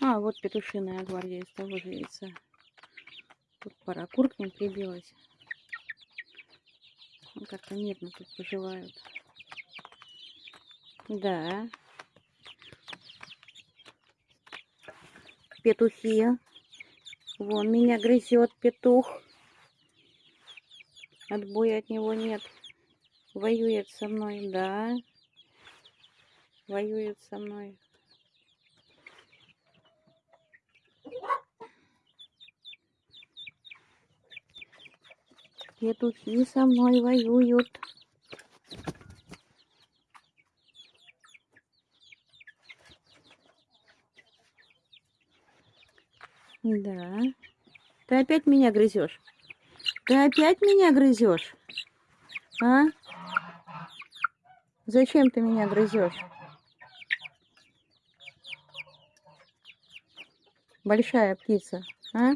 А, вот петушиная гвардия из того же яйца. Тут пара кур к ним прибилась. Ну, Как-то мирно тут поживают. Да. Петухи. Вон меня грызет петух. Отбоя от него нет. Воюет со мной, да. Воюет со мной. Петухи со мной воюют. Да. Ты опять меня грызешь? Ты опять меня грызешь? А? Зачем ты меня грызешь? Большая птица, а?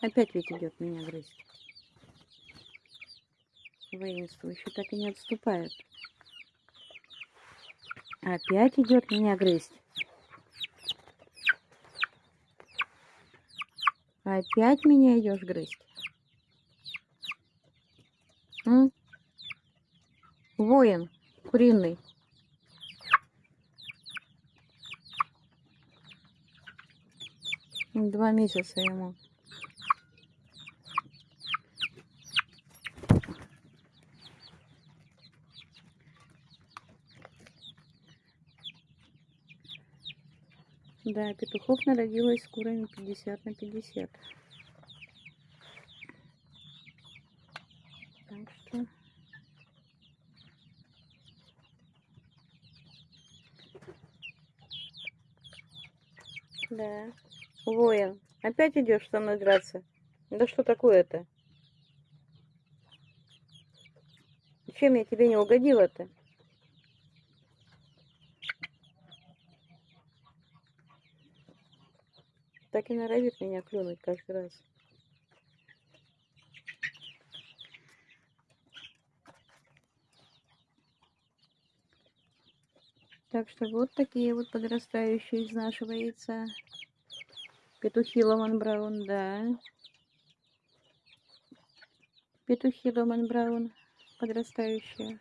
Опять ведь идет меня грызть. Воинствующий так и не отступает. Опять идет меня грызть. Опять меня идешь грызть. М? Воин куриный. Два месяца ему. Да, петухов народилось с курами 50 на 50. Так что... Да. Воин, опять идешь со мной драться? Да что такое-то? Чем я тебе не угодила-то? Так и норовит меня клюнуть каждый раз. Так что вот такие вот подрастающие из нашего яйца. Петухи Ломан Браун, да. Петухи Ломан Браун подрастающие.